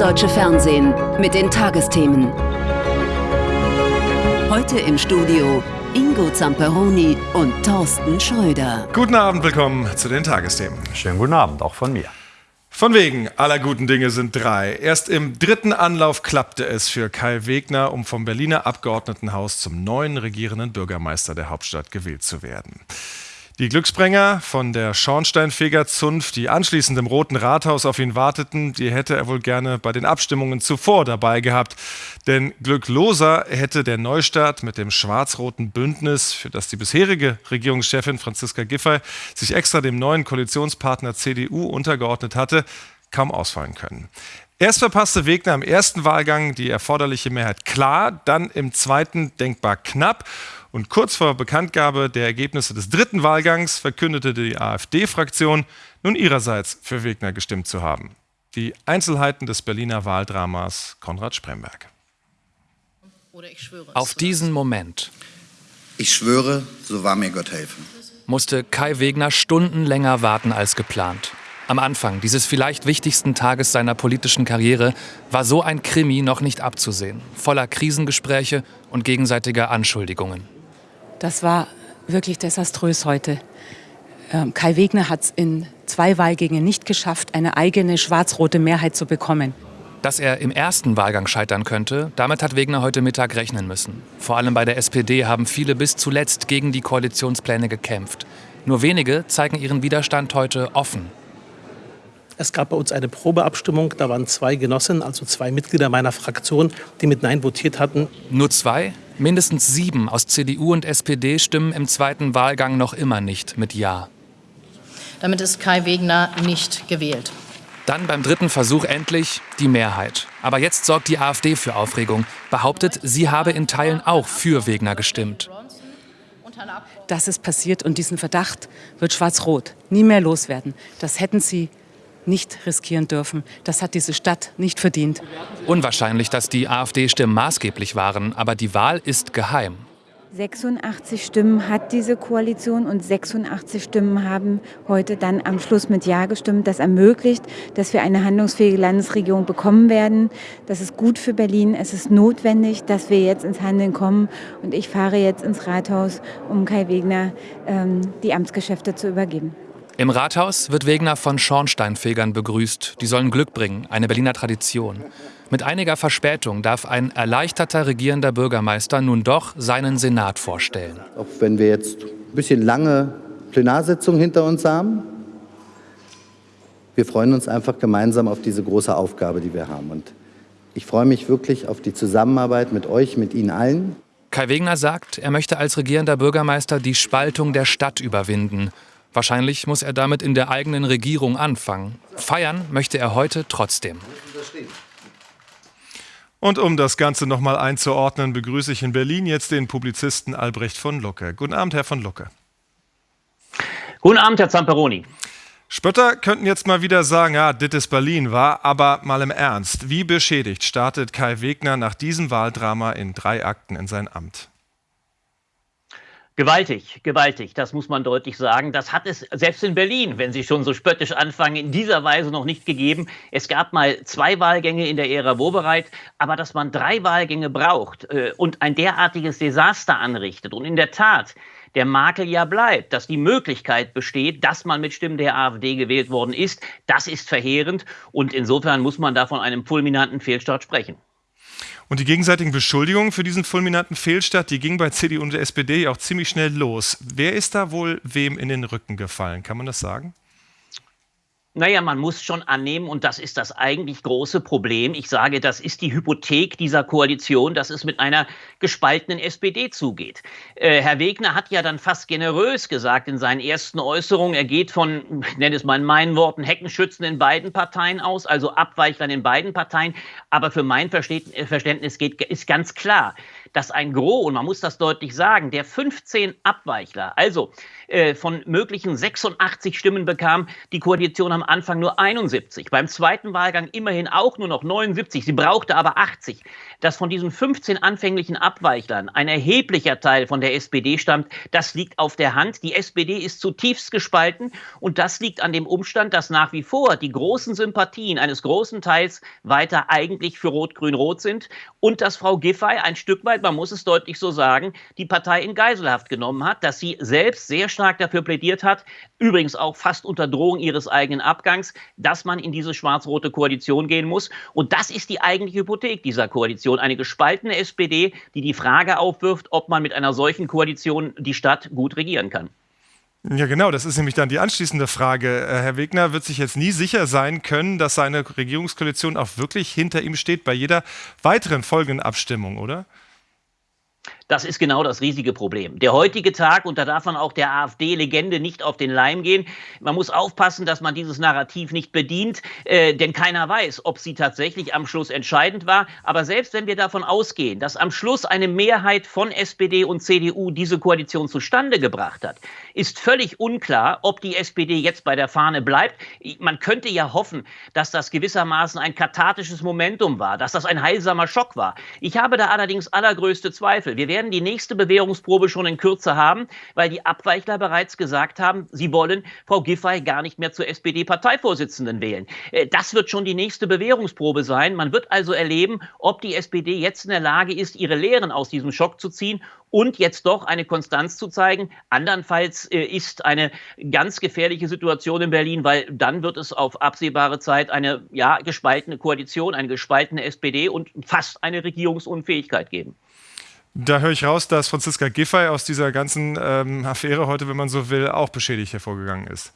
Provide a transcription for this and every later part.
deutsche Fernsehen mit den Tagesthemen. Heute im Studio Ingo Zamperoni und Thorsten Schröder. Guten Abend, willkommen zu den Tagesthemen. Schönen guten Abend, auch von mir. Von wegen aller guten Dinge sind drei. Erst im dritten Anlauf klappte es für Kai Wegner, um vom Berliner Abgeordnetenhaus zum neuen regierenden Bürgermeister der Hauptstadt gewählt zu werden. Die Glücksbringer von der Schornsteinfegerzunft, die anschließend im Roten Rathaus auf ihn warteten, die hätte er wohl gerne bei den Abstimmungen zuvor dabei gehabt. Denn glückloser hätte der Neustart mit dem schwarz-roten Bündnis, für das die bisherige Regierungschefin Franziska Giffey sich extra dem neuen Koalitionspartner CDU untergeordnet hatte, kaum ausfallen können. Erst verpasste Wegner im ersten Wahlgang die erforderliche Mehrheit klar, dann im zweiten denkbar knapp. Und kurz vor Bekanntgabe der Ergebnisse des dritten Wahlgangs verkündete die AfD-Fraktion, nun ihrerseits für Wegner gestimmt zu haben. Die Einzelheiten des Berliner Wahldramas Konrad Spremberg. Auf diesen Moment. Ich schwöre, so wahr mir Gott helfen. Musste Kai Wegner Stunden länger warten als geplant. Am Anfang dieses vielleicht wichtigsten Tages seiner politischen Karriere war so ein Krimi noch nicht abzusehen, voller Krisengespräche und gegenseitiger Anschuldigungen. Das war wirklich desaströs heute. Ähm, Kai Wegner hat es in zwei Wahlgängen nicht geschafft, eine eigene schwarz-rote Mehrheit zu bekommen. Dass er im ersten Wahlgang scheitern könnte, damit hat Wegner heute Mittag rechnen müssen. Vor allem bei der SPD haben viele bis zuletzt gegen die Koalitionspläne gekämpft. Nur wenige zeigen ihren Widerstand heute offen. Es gab bei uns eine Probeabstimmung, da waren zwei Genossen, also zwei Mitglieder meiner Fraktion, die mit Nein votiert hatten. Nur zwei? Mindestens sieben aus CDU und SPD stimmen im zweiten Wahlgang noch immer nicht mit Ja. Damit ist Kai Wegner nicht gewählt. Dann beim dritten Versuch endlich die Mehrheit. Aber jetzt sorgt die AfD für Aufregung, behauptet, sie habe in Teilen auch für Wegner gestimmt. Das ist passiert und diesen Verdacht wird Schwarz-Rot nie mehr loswerden. Das hätten sie nicht riskieren dürfen. Das hat diese Stadt nicht verdient. Unwahrscheinlich, dass die AfD-Stimmen maßgeblich waren, aber die Wahl ist geheim. 86 Stimmen hat diese Koalition und 86 Stimmen haben heute dann am Schluss mit Ja gestimmt. Das ermöglicht, dass wir eine handlungsfähige Landesregierung bekommen werden. Das ist gut für Berlin. Es ist notwendig, dass wir jetzt ins Handeln kommen. Und ich fahre jetzt ins Rathaus, um Kai Wegner ähm, die Amtsgeschäfte zu übergeben. Im Rathaus wird Wegner von Schornsteinfegern begrüßt. Die sollen Glück bringen, eine Berliner Tradition. Mit einiger Verspätung darf ein erleichterter regierender Bürgermeister nun doch seinen Senat vorstellen. Auch wenn wir jetzt ein bisschen lange Plenarsitzung hinter uns haben, wir freuen uns einfach gemeinsam auf diese große Aufgabe, die wir haben. Und ich freue mich wirklich auf die Zusammenarbeit mit euch, mit Ihnen allen. Kai Wegner sagt, er möchte als regierender Bürgermeister die Spaltung der Stadt überwinden Wahrscheinlich muss er damit in der eigenen Regierung anfangen. Feiern möchte er heute trotzdem. Und um das Ganze nochmal einzuordnen, begrüße ich in Berlin jetzt den Publizisten Albrecht von Lucke. Guten Abend, Herr von Lucke. Guten Abend, Herr Zamperoni. Spötter könnten jetzt mal wieder sagen, ja, dit ist Berlin war, aber mal im Ernst. Wie beschädigt startet Kai Wegner nach diesem Wahldrama in drei Akten in sein Amt? Gewaltig, gewaltig, das muss man deutlich sagen. Das hat es selbst in Berlin, wenn Sie schon so spöttisch anfangen, in dieser Weise noch nicht gegeben. Es gab mal zwei Wahlgänge in der Ära Wobereit, aber dass man drei Wahlgänge braucht äh, und ein derartiges Desaster anrichtet und in der Tat der Makel ja bleibt, dass die Möglichkeit besteht, dass man mit Stimmen der AfD gewählt worden ist, das ist verheerend und insofern muss man da von einem fulminanten Fehlstart sprechen. Und die gegenseitigen Beschuldigungen für diesen fulminanten Fehlstart, die gingen bei CDU und SPD auch ziemlich schnell los. Wer ist da wohl wem in den Rücken gefallen? Kann man das sagen? Naja, man muss schon annehmen, und das ist das eigentlich große Problem. Ich sage, das ist die Hypothek dieser Koalition, dass es mit einer gespaltenen SPD zugeht. Äh, Herr Wegner hat ja dann fast generös gesagt in seinen ersten Äußerungen, er geht von, ich nenne es mal in meinen Worten, Heckenschützen in beiden Parteien aus, also Abweichlern in beiden Parteien. Aber für mein Verständnis geht, ist ganz klar, dass ein Gros, und man muss das deutlich sagen, der 15 Abweichler, also äh, von möglichen 86 Stimmen bekam die Koalition am Anfang nur 71. Beim zweiten Wahlgang immerhin auch nur noch 79. Sie brauchte aber 80. Dass von diesen 15 anfänglichen Abweichlern ein erheblicher Teil von der SPD stammt, das liegt auf der Hand. Die SPD ist zutiefst gespalten und das liegt an dem Umstand, dass nach wie vor die großen Sympathien eines großen Teils weiter eigentlich für Rot-Grün-Rot sind und dass Frau Giffey ein Stück weit, man muss es deutlich so sagen, die Partei in Geiselhaft genommen hat, dass sie selbst sehr stark dafür plädiert hat, übrigens auch fast unter Drohung ihres eigenen Abgangs, dass man in diese schwarz-rote Koalition gehen muss. Und das ist die eigentliche Hypothek dieser Koalition. Eine gespaltene SPD, die die Frage aufwirft, ob man mit einer solchen Koalition die Stadt gut regieren kann. Ja, genau, das ist nämlich dann die anschließende Frage. Äh, Herr Wegner wird sich jetzt nie sicher sein können, dass seine Regierungskoalition auch wirklich hinter ihm steht bei jeder weiteren folgenden Abstimmung, oder? Das ist genau das riesige Problem. Der heutige Tag, und da darf man auch der AfD-Legende nicht auf den Leim gehen, man muss aufpassen, dass man dieses Narrativ nicht bedient, äh, denn keiner weiß, ob sie tatsächlich am Schluss entscheidend war. Aber selbst wenn wir davon ausgehen, dass am Schluss eine Mehrheit von SPD und CDU diese Koalition zustande gebracht hat, ist völlig unklar, ob die SPD jetzt bei der Fahne bleibt. Man könnte ja hoffen, dass das gewissermaßen ein kathartisches Momentum war, dass das ein heilsamer Schock war. Ich habe da allerdings allergrößte Zweifel. Wir werden werden die nächste Bewährungsprobe schon in Kürze haben, weil die Abweichler bereits gesagt haben, sie wollen Frau Giffey gar nicht mehr zur SPD-Parteivorsitzenden wählen. Äh, das wird schon die nächste Bewährungsprobe sein. Man wird also erleben, ob die SPD jetzt in der Lage ist, ihre Lehren aus diesem Schock zu ziehen und jetzt doch eine Konstanz zu zeigen. Andernfalls äh, ist eine ganz gefährliche Situation in Berlin, weil dann wird es auf absehbare Zeit eine ja, gespaltene Koalition, eine gespaltene SPD und fast eine Regierungsunfähigkeit geben. Da höre ich raus, dass Franziska Giffey aus dieser ganzen ähm, Affäre heute, wenn man so will, auch beschädigt hervorgegangen ist.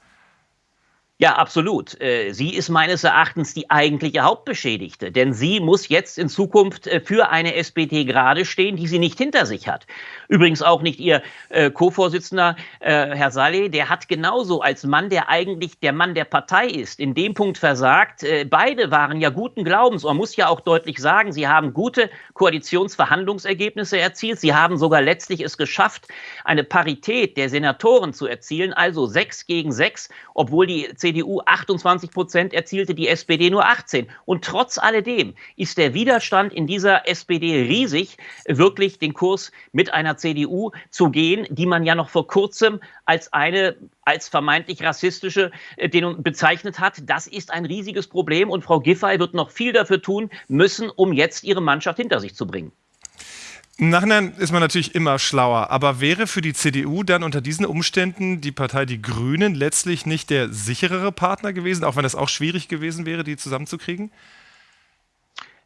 Ja, absolut. Äh, sie ist meines Erachtens die eigentliche Hauptbeschädigte, denn sie muss jetzt in Zukunft äh, für eine SPD gerade stehen, die sie nicht hinter sich hat. Übrigens auch nicht ihr äh, Co-Vorsitzender Herr Saleh, der hat genauso als Mann, der eigentlich der Mann der Partei ist, in dem Punkt versagt. Beide waren ja guten Glaubens. Man muss ja auch deutlich sagen, sie haben gute Koalitionsverhandlungsergebnisse erzielt. Sie haben sogar letztlich es geschafft, eine Parität der Senatoren zu erzielen, also sechs gegen sechs, obwohl die CDU 28 Prozent erzielte, die SPD nur 18. Und trotz alledem ist der Widerstand in dieser SPD riesig, wirklich den Kurs mit einer CDU zu gehen, die man ja noch vor kurzem als eine als vermeintlich rassistische äh, bezeichnet hat. Das ist ein riesiges Problem und Frau Giffey wird noch viel dafür tun müssen, um jetzt ihre Mannschaft hinter sich zu bringen. Im Nachhinein ist man natürlich immer schlauer, aber wäre für die CDU dann unter diesen Umständen die Partei Die Grünen letztlich nicht der sicherere Partner gewesen, auch wenn das auch schwierig gewesen wäre, die zusammenzukriegen?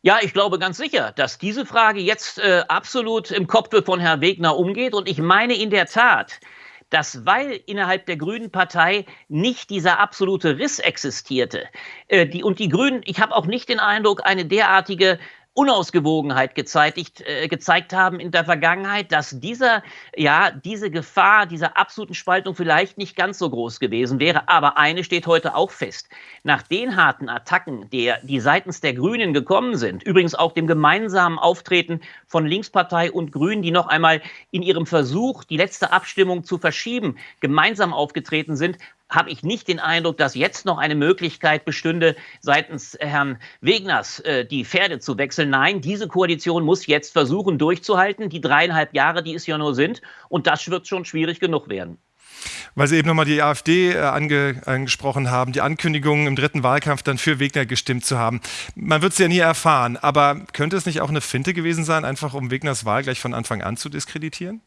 Ja, ich glaube ganz sicher, dass diese Frage jetzt äh, absolut im Kopf von Herrn Wegner umgeht. Und ich meine in der Tat, dass weil innerhalb der Grünen Partei nicht dieser absolute Riss existierte, äh, die, und die Grünen, ich habe auch nicht den Eindruck, eine derartige Unausgewogenheit gezeitigt, äh, gezeigt haben in der Vergangenheit, dass dieser, ja, diese Gefahr dieser absoluten Spaltung vielleicht nicht ganz so groß gewesen wäre. Aber eine steht heute auch fest. Nach den harten Attacken, der, die seitens der Grünen gekommen sind, übrigens auch dem gemeinsamen Auftreten von Linkspartei und Grünen, die noch einmal in ihrem Versuch, die letzte Abstimmung zu verschieben, gemeinsam aufgetreten sind, habe ich nicht den Eindruck, dass jetzt noch eine Möglichkeit bestünde, seitens Herrn Wegners äh, die Pferde zu wechseln. Nein, diese Koalition muss jetzt versuchen durchzuhalten, die dreieinhalb Jahre, die es ja nur sind. Und das wird schon schwierig genug werden. Weil Sie eben nochmal die AfD äh, ange, angesprochen haben, die Ankündigung im dritten Wahlkampf dann für Wegner gestimmt zu haben. Man wird es ja nie erfahren, aber könnte es nicht auch eine Finte gewesen sein, einfach um Wegners Wahl gleich von Anfang an zu diskreditieren?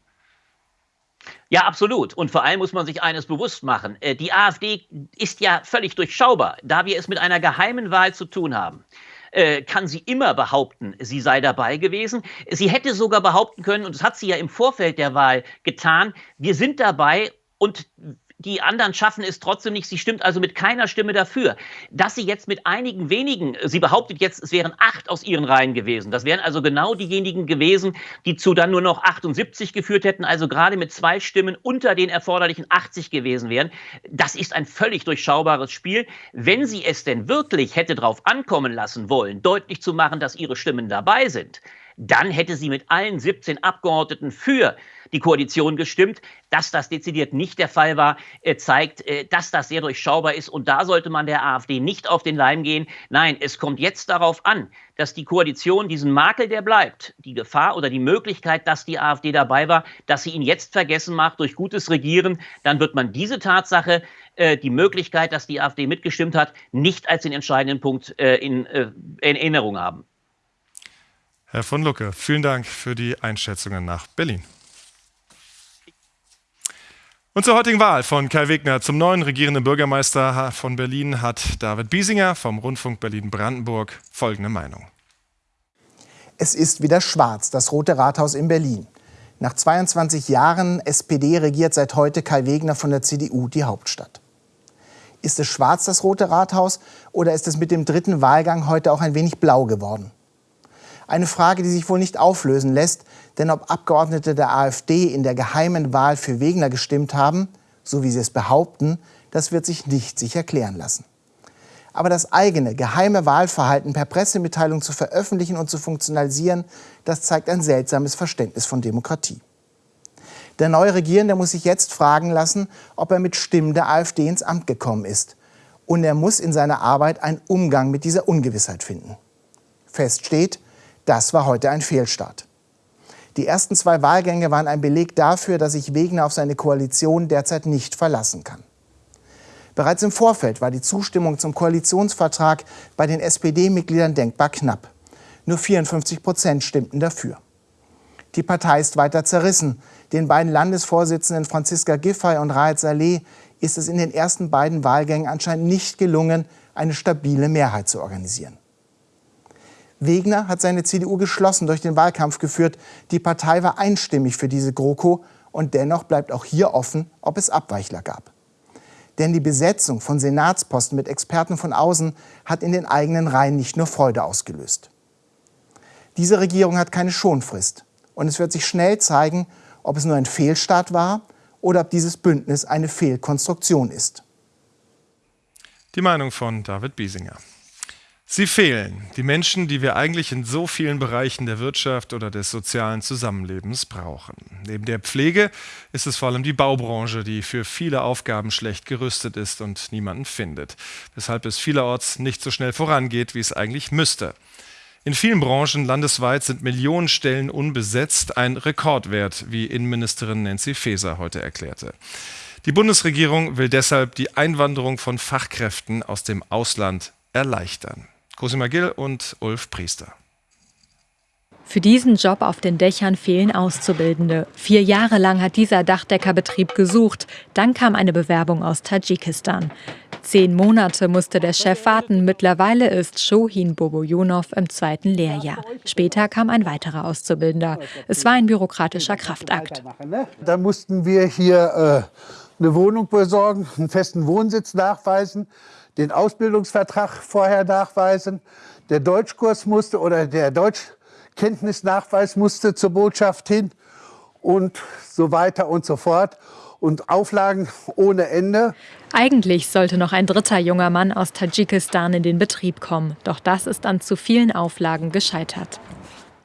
Ja, absolut. Und vor allem muss man sich eines bewusst machen. Äh, die AfD ist ja völlig durchschaubar, da wir es mit einer geheimen Wahl zu tun haben äh, kann sie immer behaupten, sie sei dabei gewesen. Sie hätte sogar behaupten können, und das hat sie ja im Vorfeld der Wahl getan, wir sind dabei und die anderen schaffen es trotzdem nicht. Sie stimmt also mit keiner Stimme dafür. Dass sie jetzt mit einigen wenigen, sie behauptet jetzt, es wären acht aus ihren Reihen gewesen. Das wären also genau diejenigen gewesen, die zu dann nur noch 78 geführt hätten, also gerade mit zwei Stimmen unter den erforderlichen 80 gewesen wären. Das ist ein völlig durchschaubares Spiel. Wenn sie es denn wirklich hätte darauf ankommen lassen wollen, deutlich zu machen, dass ihre Stimmen dabei sind, dann hätte sie mit allen 17 Abgeordneten für die Koalition gestimmt. Dass das dezidiert nicht der Fall war, äh, zeigt, äh, dass das sehr durchschaubar ist. Und da sollte man der AfD nicht auf den Leim gehen. Nein, es kommt jetzt darauf an, dass die Koalition diesen Makel, der bleibt, die Gefahr oder die Möglichkeit, dass die AfD dabei war, dass sie ihn jetzt vergessen macht durch gutes Regieren, dann wird man diese Tatsache, äh, die Möglichkeit, dass die AfD mitgestimmt hat, nicht als den entscheidenden Punkt in Erinnerung haben. Herr von Lucke, vielen Dank für die Einschätzungen nach Berlin. Und zur heutigen Wahl von Kai Wegner zum neuen regierenden Bürgermeister von Berlin hat David Biesinger vom Rundfunk Berlin-Brandenburg folgende Meinung. Es ist wieder schwarz, das Rote Rathaus in Berlin. Nach 22 Jahren SPD regiert seit heute Kai Wegner von der CDU die Hauptstadt. Ist es schwarz, das Rote Rathaus, oder ist es mit dem dritten Wahlgang heute auch ein wenig blau geworden? Eine Frage, die sich wohl nicht auflösen lässt, denn ob Abgeordnete der AfD in der geheimen Wahl für Wegner gestimmt haben, so wie sie es behaupten, das wird sich nicht sicher klären lassen. Aber das eigene geheime Wahlverhalten per Pressemitteilung zu veröffentlichen und zu funktionalisieren, das zeigt ein seltsames Verständnis von Demokratie. Der neue Regierende muss sich jetzt fragen lassen, ob er mit Stimmen der AfD ins Amt gekommen ist. Und er muss in seiner Arbeit einen Umgang mit dieser Ungewissheit finden. Fest steht, das war heute ein Fehlstart. Die ersten zwei Wahlgänge waren ein Beleg dafür, dass sich Wegner auf seine Koalition derzeit nicht verlassen kann. Bereits im Vorfeld war die Zustimmung zum Koalitionsvertrag bei den SPD-Mitgliedern denkbar knapp. Nur 54 Prozent stimmten dafür. Die Partei ist weiter zerrissen. Den beiden Landesvorsitzenden Franziska Giffey und Raed Saleh ist es in den ersten beiden Wahlgängen anscheinend nicht gelungen, eine stabile Mehrheit zu organisieren. Wegner hat seine CDU geschlossen durch den Wahlkampf geführt. Die Partei war einstimmig für diese GroKo und dennoch bleibt auch hier offen, ob es Abweichler gab. Denn die Besetzung von Senatsposten mit Experten von außen hat in den eigenen Reihen nicht nur Freude ausgelöst. Diese Regierung hat keine Schonfrist und es wird sich schnell zeigen, ob es nur ein Fehlstart war oder ob dieses Bündnis eine Fehlkonstruktion ist. Die Meinung von David Biesinger. Sie fehlen, die Menschen, die wir eigentlich in so vielen Bereichen der Wirtschaft oder des sozialen Zusammenlebens brauchen. Neben der Pflege ist es vor allem die Baubranche, die für viele Aufgaben schlecht gerüstet ist und niemanden findet, weshalb es vielerorts nicht so schnell vorangeht, wie es eigentlich müsste. In vielen Branchen landesweit sind Millionen Stellen unbesetzt, ein Rekordwert, wie Innenministerin Nancy Faeser heute erklärte. Die Bundesregierung will deshalb die Einwanderung von Fachkräften aus dem Ausland erleichtern. Cosima Gill und Ulf Priester. Für diesen Job auf den Dächern fehlen Auszubildende. Vier Jahre lang hat dieser Dachdeckerbetrieb gesucht. Dann kam eine Bewerbung aus Tadschikistan. Zehn Monate musste der Chef warten. Mittlerweile ist Shohin Bobojonov im zweiten Lehrjahr. Später kam ein weiterer Auszubildender. Es war ein bürokratischer Kraftakt. Da mussten wir hier äh, eine Wohnung besorgen, einen festen Wohnsitz nachweisen den Ausbildungsvertrag vorher nachweisen. Der Deutschkurs musste oder der Deutschkenntnisnachweis musste zur Botschaft hin und so weiter und so fort. Und Auflagen ohne Ende. Eigentlich sollte noch ein dritter junger Mann aus Tadschikistan in den Betrieb kommen. Doch das ist an zu vielen Auflagen gescheitert.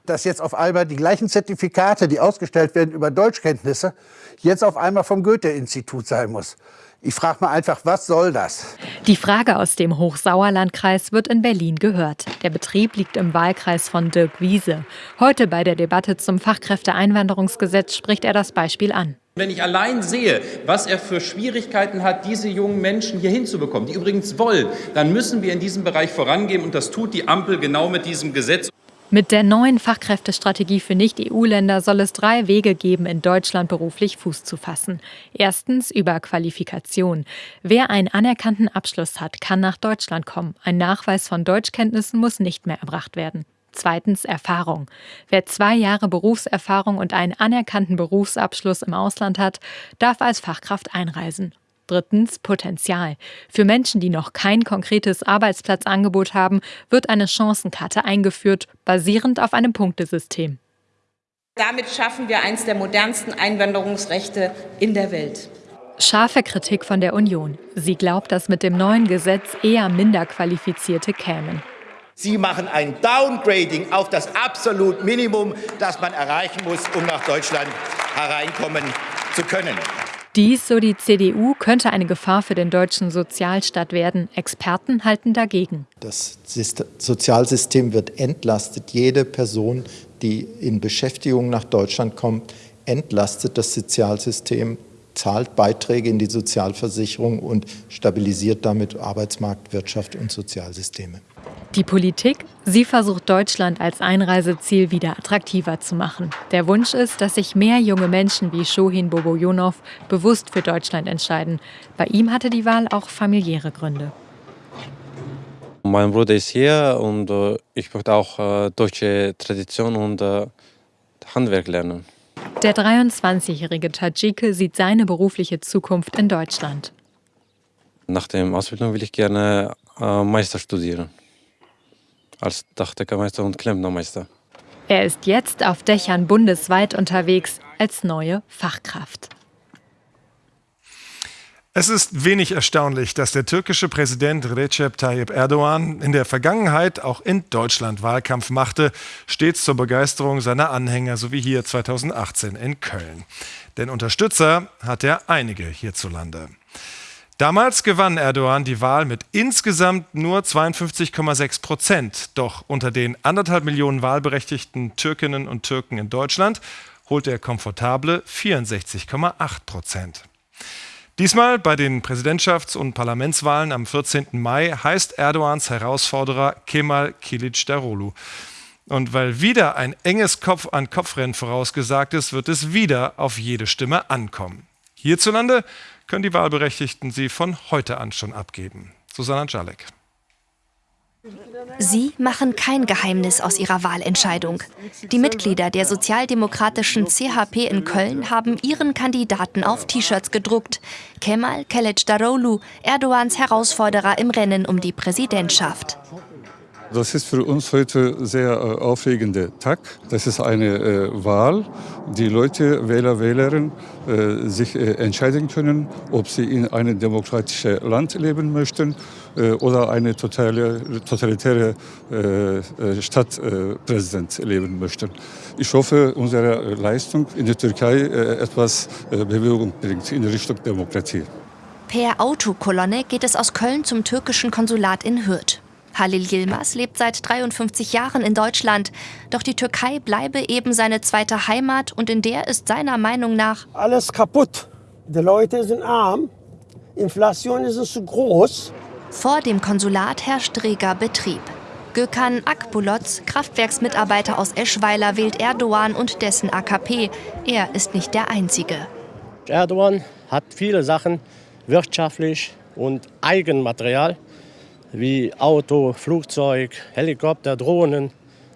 Dass jetzt auf einmal die gleichen Zertifikate, die ausgestellt werden über Deutschkenntnisse, jetzt auf einmal vom Goethe-Institut sein muss. Ich frage mal einfach, was soll das? Die Frage aus dem Hochsauerlandkreis wird in Berlin gehört. Der Betrieb liegt im Wahlkreis von Dirk Wiese. Heute bei der Debatte zum Fachkräfteeinwanderungsgesetz spricht er das Beispiel an. Wenn ich allein sehe, was er für Schwierigkeiten hat, diese jungen Menschen hier hinzubekommen, die übrigens wollen, dann müssen wir in diesem Bereich vorangehen. Und das tut die Ampel genau mit diesem Gesetz. Mit der neuen Fachkräftestrategie für Nicht-EU-Länder soll es drei Wege geben, in Deutschland beruflich Fuß zu fassen. Erstens über Qualifikation. Wer einen anerkannten Abschluss hat, kann nach Deutschland kommen. Ein Nachweis von Deutschkenntnissen muss nicht mehr erbracht werden. Zweitens Erfahrung. Wer zwei Jahre Berufserfahrung und einen anerkannten Berufsabschluss im Ausland hat, darf als Fachkraft einreisen. Drittens Potenzial. Für Menschen, die noch kein konkretes Arbeitsplatzangebot haben, wird eine Chancenkarte eingeführt, basierend auf einem Punktesystem. Damit schaffen wir eines der modernsten Einwanderungsrechte in der Welt. Scharfe Kritik von der Union. Sie glaubt, dass mit dem neuen Gesetz eher minder Qualifizierte kämen. Sie machen ein Downgrading auf das absolut Minimum, das man erreichen muss, um nach Deutschland hereinkommen zu können. Dies, so die CDU, könnte eine Gefahr für den deutschen Sozialstaat werden. Experten halten dagegen. Das Sozialsystem wird entlastet. Jede Person, die in Beschäftigung nach Deutschland kommt, entlastet das Sozialsystem, zahlt Beiträge in die Sozialversicherung und stabilisiert damit Arbeitsmarkt, Wirtschaft und Sozialsysteme. Die Politik, sie versucht Deutschland als Einreiseziel wieder attraktiver zu machen. Der Wunsch ist, dass sich mehr junge Menschen wie Shohin Bobojonov bewusst für Deutschland entscheiden. Bei ihm hatte die Wahl auch familiäre Gründe. Mein Bruder ist hier und äh, ich möchte auch äh, deutsche Tradition und äh, Handwerk lernen. Der 23-jährige Tadschike sieht seine berufliche Zukunft in Deutschland. Nach der Ausbildung will ich gerne Meister studieren als Dachdeckermeister und Klempnermeister. Er ist jetzt auf Dächern bundesweit unterwegs als neue Fachkraft. Es ist wenig erstaunlich, dass der türkische Präsident Recep Tayyip Erdogan in der Vergangenheit auch in Deutschland Wahlkampf machte, stets zur Begeisterung seiner Anhänger, so wie hier 2018 in Köln. Denn Unterstützer hat er einige hierzulande. Damals gewann Erdogan die Wahl mit insgesamt nur 52,6 Prozent. Doch unter den anderthalb Millionen wahlberechtigten Türkinnen und Türken in Deutschland holte er komfortable 64,8 Prozent. Diesmal bei den Präsidentschafts- und Parlamentswahlen am 14. Mai heißt Erdogans Herausforderer Kemal Kılıçdaroğlu. Und weil wieder ein enges Kopf-an-Kopf-Rennen vorausgesagt ist, wird es wieder auf jede Stimme ankommen. Hierzulande können die Wahlberechtigten sie von heute an schon abgeben. Susanna Jalek. Sie machen kein Geheimnis aus ihrer Wahlentscheidung. Die Mitglieder der sozialdemokratischen CHP in Köln haben ihren Kandidaten auf T-Shirts gedruckt. Kemal Kılıçdaroğlu, Erdogans Herausforderer im Rennen um die Präsidentschaft. Das ist für uns heute sehr äh, aufregender Tag. Das ist eine äh, Wahl. Die Leute, Wähler, Wählerinnen, äh, sich äh, entscheiden können, ob sie in einem demokratischen Land leben möchten äh, oder eine totale, totalitäre äh, Stadtpräsident leben möchten. Ich hoffe, unsere Leistung in der Türkei etwas Bewegung bringt in Richtung Demokratie. Per Autokolonne geht es aus Köln zum türkischen Konsulat in Hürth. Halil Yilmaz lebt seit 53 Jahren in Deutschland. Doch die Türkei bleibe eben seine zweite Heimat und in der ist seiner Meinung nach alles kaputt. Die Leute sind arm, Inflation ist zu groß. Vor dem Konsulat herrscht reger Betrieb. Gökhan Akbuloz, Kraftwerksmitarbeiter aus Eschweiler, wählt Erdogan und dessen AKP. Er ist nicht der Einzige. Erdogan hat viele Sachen wirtschaftlich und Eigenmaterial wie Auto, Flugzeug, Helikopter, Drohnen.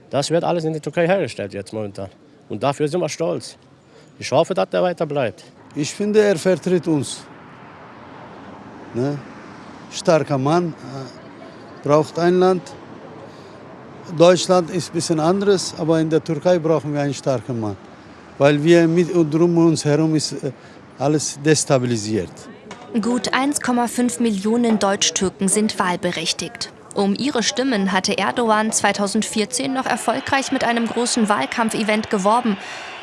Das wird alles in der Türkei hergestellt jetzt momentan. Und dafür sind wir stolz. Ich hoffe, dass er weiter bleibt. Ich finde, er vertritt uns. Ne? Starker Mann, äh, braucht ein Land. Deutschland ist ein bisschen anderes, aber in der Türkei brauchen wir einen starken Mann. Weil wir mit und drum uns herum ist äh, alles destabilisiert. Gut 1,5 Millionen Deutsch-Türken sind wahlberechtigt. Um ihre Stimmen hatte Erdogan 2014 noch erfolgreich mit einem großen Wahlkampfevent geworben.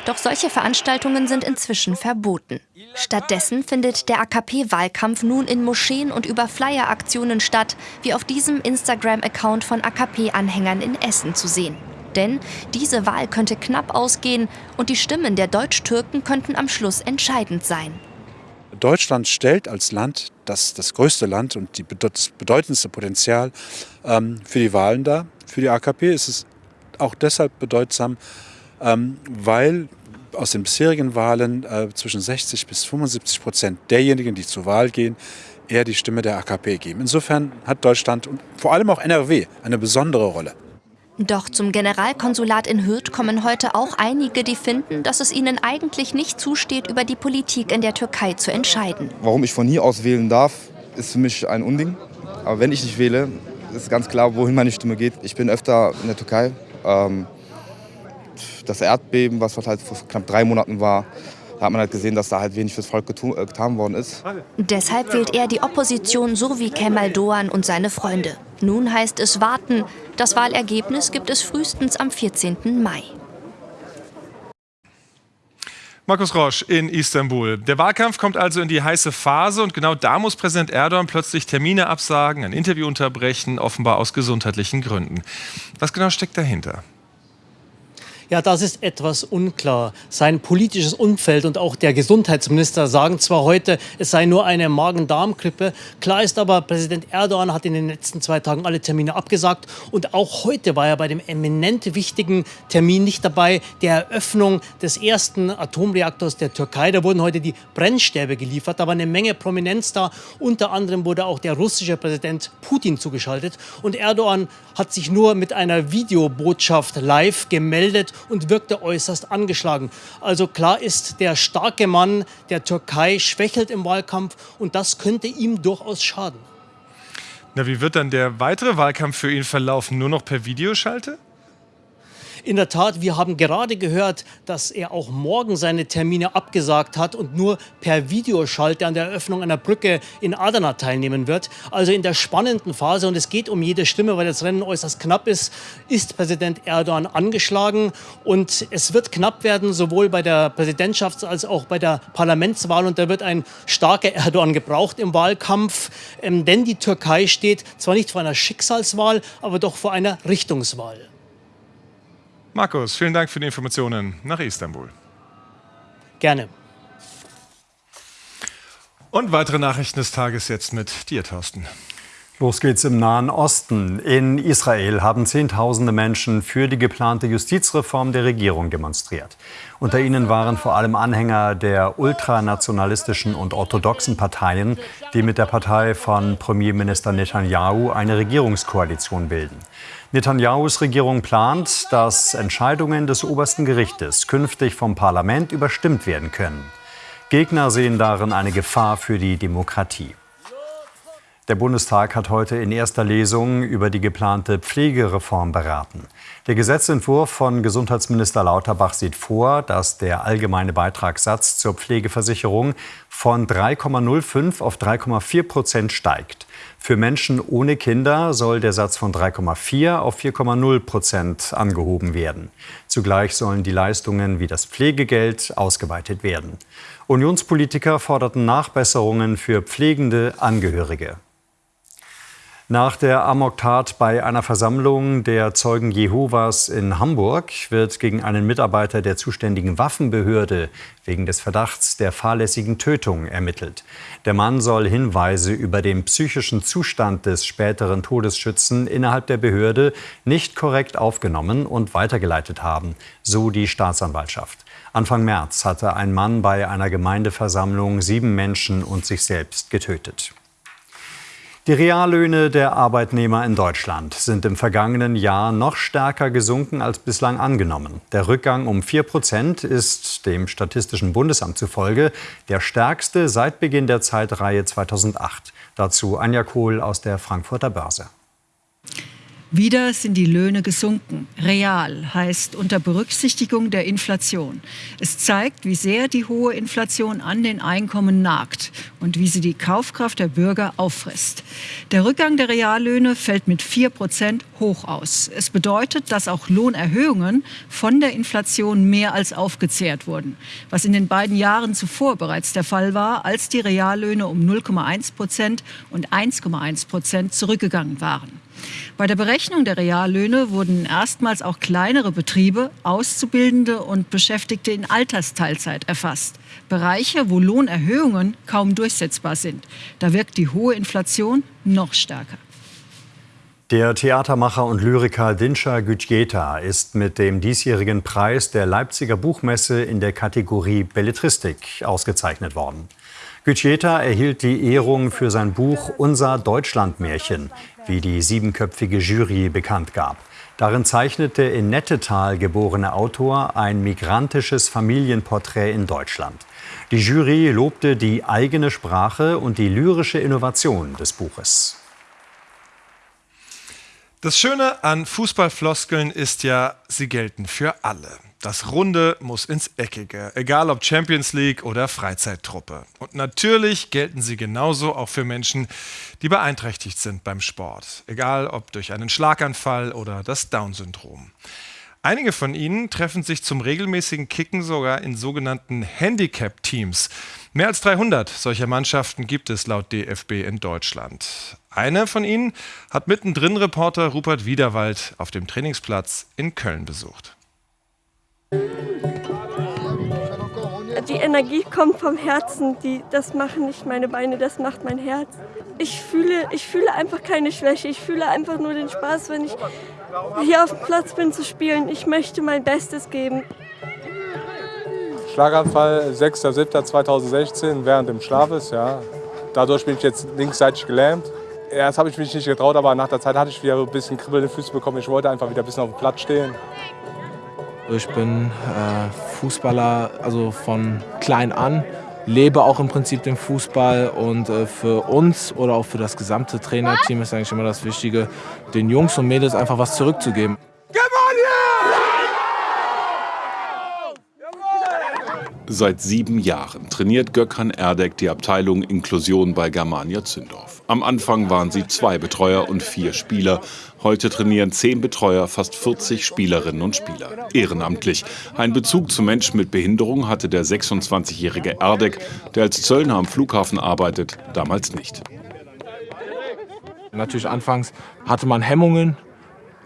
Doch solche Veranstaltungen sind inzwischen verboten. Stattdessen findet der AKP-Wahlkampf nun in Moscheen und über Flyer-Aktionen statt, wie auf diesem Instagram-Account von AKP-Anhängern in Essen zu sehen. Denn diese Wahl könnte knapp ausgehen und die Stimmen der Deutsch-Türken könnten am Schluss entscheidend sein. Deutschland stellt als Land das, das größte Land und die, das bedeutendste Potenzial ähm, für die Wahlen dar. Für die AKP ist es auch deshalb bedeutsam, ähm, weil aus den bisherigen Wahlen äh, zwischen 60 bis 75 Prozent derjenigen, die zur Wahl gehen, eher die Stimme der AKP geben. Insofern hat Deutschland und vor allem auch NRW eine besondere Rolle. Doch zum Generalkonsulat in Hürth kommen heute auch einige, die finden, dass es ihnen eigentlich nicht zusteht, über die Politik in der Türkei zu entscheiden. Warum ich von hier aus wählen darf, ist für mich ein Unding. Aber wenn ich nicht wähle, ist ganz klar, wohin meine Stimme geht. Ich bin öfter in der Türkei. Ähm, das Erdbeben, was halt vor knapp drei Monaten war, da hat man halt gesehen, dass da halt wenig fürs Volk getan worden ist. Deshalb wählt er die Opposition so wie Kemal Doğan und seine Freunde. Nun heißt es warten. Das Wahlergebnis gibt es frühestens am 14. Mai. Markus Rosch in Istanbul. Der Wahlkampf kommt also in die heiße Phase und genau da muss Präsident Erdogan plötzlich Termine absagen, ein Interview unterbrechen, offenbar aus gesundheitlichen Gründen. Was genau steckt dahinter? Ja, das ist etwas unklar. Sein politisches Umfeld und auch der Gesundheitsminister sagen zwar heute, es sei nur eine Magen-Darm-Grippe. Klar ist aber, Präsident Erdogan hat in den letzten zwei Tagen alle Termine abgesagt. Und auch heute war er bei dem eminent wichtigen Termin nicht dabei, der Eröffnung des ersten Atomreaktors der Türkei. Da wurden heute die Brennstäbe geliefert. Da war eine Menge Prominenz da. Unter anderem wurde auch der russische Präsident Putin zugeschaltet. Und Erdogan hat sich nur mit einer Videobotschaft live gemeldet und wirkte äußerst angeschlagen. Also klar ist, der starke Mann der Türkei schwächelt im Wahlkampf und das könnte ihm durchaus schaden. Na, wie wird dann der weitere Wahlkampf für ihn verlaufen? Nur noch per Videoschalte? In der Tat, wir haben gerade gehört, dass er auch morgen seine Termine abgesagt hat und nur per Videoschalte an der Eröffnung einer Brücke in Adana teilnehmen wird. Also in der spannenden Phase, und es geht um jede Stimme, weil das Rennen äußerst knapp ist, ist Präsident Erdogan angeschlagen. Und es wird knapp werden, sowohl bei der Präsidentschafts- als auch bei der Parlamentswahl. Und da wird ein starker Erdogan gebraucht im Wahlkampf. Ähm, denn die Türkei steht zwar nicht vor einer Schicksalswahl, aber doch vor einer Richtungswahl. Markus, vielen Dank für die Informationen nach Istanbul. Gerne. Und weitere Nachrichten des Tages jetzt mit dir, Thorsten. Los geht's im Nahen Osten. In Israel haben Zehntausende Menschen für die geplante Justizreform der Regierung demonstriert. Unter ihnen waren vor allem Anhänger der ultranationalistischen und orthodoxen Parteien, die mit der Partei von Premierminister Netanyahu eine Regierungskoalition bilden. Netanyahus Regierung plant, dass Entscheidungen des obersten Gerichtes künftig vom Parlament überstimmt werden können. Gegner sehen darin eine Gefahr für die Demokratie. Der Bundestag hat heute in erster Lesung über die geplante Pflegereform beraten. Der Gesetzentwurf von Gesundheitsminister Lauterbach sieht vor, dass der allgemeine Beitragssatz zur Pflegeversicherung von 3,05 auf 3,4 Prozent steigt. Für Menschen ohne Kinder soll der Satz von 3,4 auf 4,0 Prozent angehoben werden. Zugleich sollen die Leistungen wie das Pflegegeld ausgeweitet werden. Unionspolitiker forderten Nachbesserungen für pflegende Angehörige. Nach der Amoktat bei einer Versammlung der Zeugen Jehovas in Hamburg wird gegen einen Mitarbeiter der zuständigen Waffenbehörde wegen des Verdachts der fahrlässigen Tötung ermittelt. Der Mann soll Hinweise über den psychischen Zustand des späteren Todesschützen innerhalb der Behörde nicht korrekt aufgenommen und weitergeleitet haben, so die Staatsanwaltschaft. Anfang März hatte ein Mann bei einer Gemeindeversammlung sieben Menschen und sich selbst getötet. Die Reallöhne der Arbeitnehmer in Deutschland sind im vergangenen Jahr noch stärker gesunken als bislang angenommen. Der Rückgang um 4 Prozent ist dem Statistischen Bundesamt zufolge der stärkste seit Beginn der Zeitreihe 2008. Dazu Anja Kohl aus der Frankfurter Börse. Wieder sind die Löhne gesunken. Real heißt unter Berücksichtigung der Inflation. Es zeigt, wie sehr die hohe Inflation an den Einkommen nagt und wie sie die Kaufkraft der Bürger auffrisst. Der Rückgang der Reallöhne fällt mit 4 Prozent hoch aus. Es bedeutet, dass auch Lohnerhöhungen von der Inflation mehr als aufgezehrt wurden, was in den beiden Jahren zuvor bereits der Fall war, als die Reallöhne um 0,1 Prozent und 1,1 Prozent zurückgegangen waren. Bei der Berechnung der Reallöhne wurden erstmals auch kleinere Betriebe, Auszubildende und Beschäftigte in Altersteilzeit erfasst. Bereiche, wo Lohnerhöhungen kaum durchsetzbar sind. Da wirkt die hohe Inflation noch stärker. Der Theatermacher und Lyriker Dinsha Gütjeta ist mit dem diesjährigen Preis der Leipziger Buchmesse in der Kategorie Belletristik ausgezeichnet worden. Gütjeta erhielt die Ehrung für sein Buch Unser Deutschlandmärchen, wie die siebenköpfige Jury bekannt gab. Darin zeichnet der in Nettetal geborene Autor ein migrantisches Familienporträt in Deutschland. Die Jury lobte die eigene Sprache und die lyrische Innovation des Buches. Das Schöne an Fußballfloskeln ist ja, sie gelten für alle. Das Runde muss ins Eckige, egal ob Champions League oder Freizeittruppe. Und natürlich gelten sie genauso auch für Menschen, die beeinträchtigt sind beim Sport, egal ob durch einen Schlaganfall oder das Down-Syndrom. Einige von ihnen treffen sich zum regelmäßigen Kicken sogar in sogenannten Handicap-Teams. Mehr als 300 solcher Mannschaften gibt es laut DFB in Deutschland. Eine von ihnen hat mittendrin Reporter Rupert Wiederwald auf dem Trainingsplatz in Köln besucht. Die Energie kommt vom Herzen. Die, das machen nicht meine Beine, das macht mein Herz. Ich fühle, ich fühle einfach keine Schwäche. Ich fühle einfach nur den Spaß, wenn ich hier auf dem Platz bin zu spielen. Ich möchte mein Bestes geben. Schlaganfall 6.7.2016 während dem Schlafes. Ja. Dadurch bin ich jetzt linksseitig gelähmt. Erst habe ich mich nicht getraut, aber nach der Zeit hatte ich wieder ein bisschen kribbelnde Füße bekommen. Ich wollte einfach wieder ein bisschen auf dem Platz stehen. Ich bin äh, Fußballer, also von klein an, lebe auch im Prinzip den Fußball und äh, für uns oder auch für das gesamte Trainerteam ist eigentlich immer das Wichtige, den Jungs und Mädels einfach was zurückzugeben. Seit sieben Jahren trainiert Gökhan Erdek die Abteilung Inklusion bei Germania Zündorf. Am Anfang waren sie zwei Betreuer und vier Spieler. Heute trainieren zehn Betreuer fast 40 Spielerinnen und Spieler. Ehrenamtlich. Ein Bezug zu Menschen mit Behinderung hatte der 26-jährige Erdek, der als Zöllner am Flughafen arbeitet, damals nicht. Natürlich anfangs hatte man Hemmungen,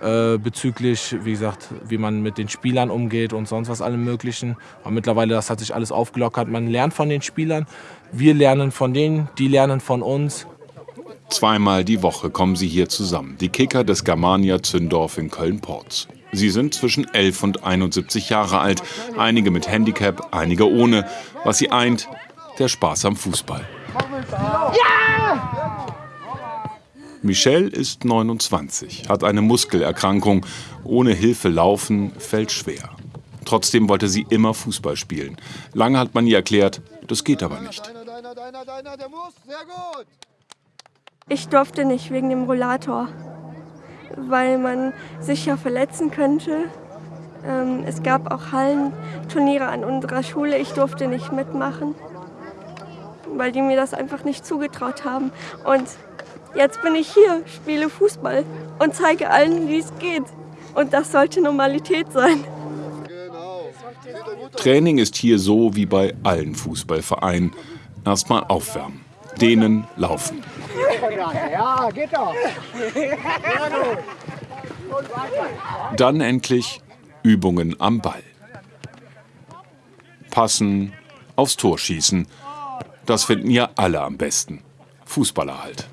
äh, bezüglich, wie gesagt, wie man mit den Spielern umgeht und sonst was allem Möglichen. Aber mittlerweile, das hat sich alles aufgelockert. Man lernt von den Spielern, wir lernen von denen, die lernen von uns. Zweimal die Woche kommen sie hier zusammen, die Kicker des Germania Zündorf in Köln-Porz. Sie sind zwischen 11 und 71 Jahre alt, einige mit Handicap, einige ohne. Was sie eint, der Spaß am Fußball. Ja! Michelle ist 29, hat eine Muskelerkrankung. Ohne Hilfe laufen fällt schwer. Trotzdem wollte sie immer Fußball spielen. Lange hat man ihr erklärt, das geht aber nicht. Ich durfte nicht wegen dem Rollator, weil man sich ja verletzen könnte. Ähm, es gab auch Hallenturniere an unserer Schule. Ich durfte nicht mitmachen, weil die mir das einfach nicht zugetraut haben. Und Jetzt bin ich hier, spiele Fußball und zeige allen, wie es geht. Und das sollte Normalität sein. Training ist hier so wie bei allen Fußballvereinen. Erstmal aufwärmen, dehnen, laufen. Ja, geht doch. Dann endlich Übungen am Ball. Passen, aufs Tor schießen. Das finden ja alle am besten. Fußballer halt.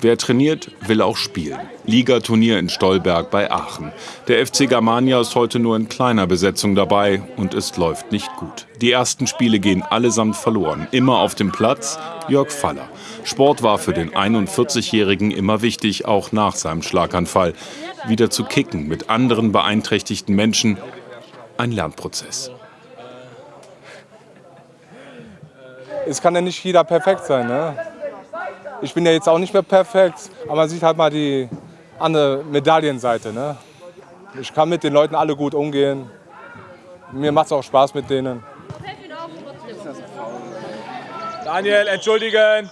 Wer trainiert, will auch spielen. Ligaturnier in Stolberg bei Aachen. Der FC Germania ist heute nur in kleiner Besetzung dabei und es läuft nicht gut. Die ersten Spiele gehen allesamt verloren. Immer auf dem Platz Jörg Faller. Sport war für den 41-Jährigen immer wichtig, auch nach seinem Schlaganfall. Wieder zu kicken mit anderen beeinträchtigten Menschen. Ein Lernprozess. Es kann ja nicht jeder perfekt sein. Ne? Ich bin ja jetzt auch nicht mehr perfekt, aber man sieht halt mal die andere Medaillenseite. Ne? Ich kann mit den Leuten alle gut umgehen. Mir macht es auch Spaß mit denen. Daniel, entschuldigen!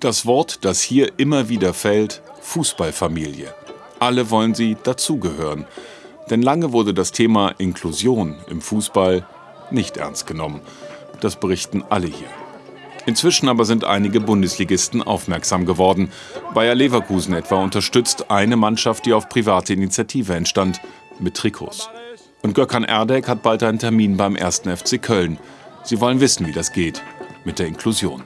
Das Wort, das hier immer wieder fällt, Fußballfamilie. Alle wollen sie dazugehören. Denn lange wurde das Thema Inklusion im Fußball nicht ernst genommen. Das berichten alle hier. Inzwischen aber sind einige Bundesligisten aufmerksam geworden. Bayer Leverkusen etwa unterstützt eine Mannschaft, die auf private Initiative entstand, mit Trikots. Und Gökhan Erdek hat bald einen Termin beim 1. FC Köln. Sie wollen wissen, wie das geht mit der Inklusion.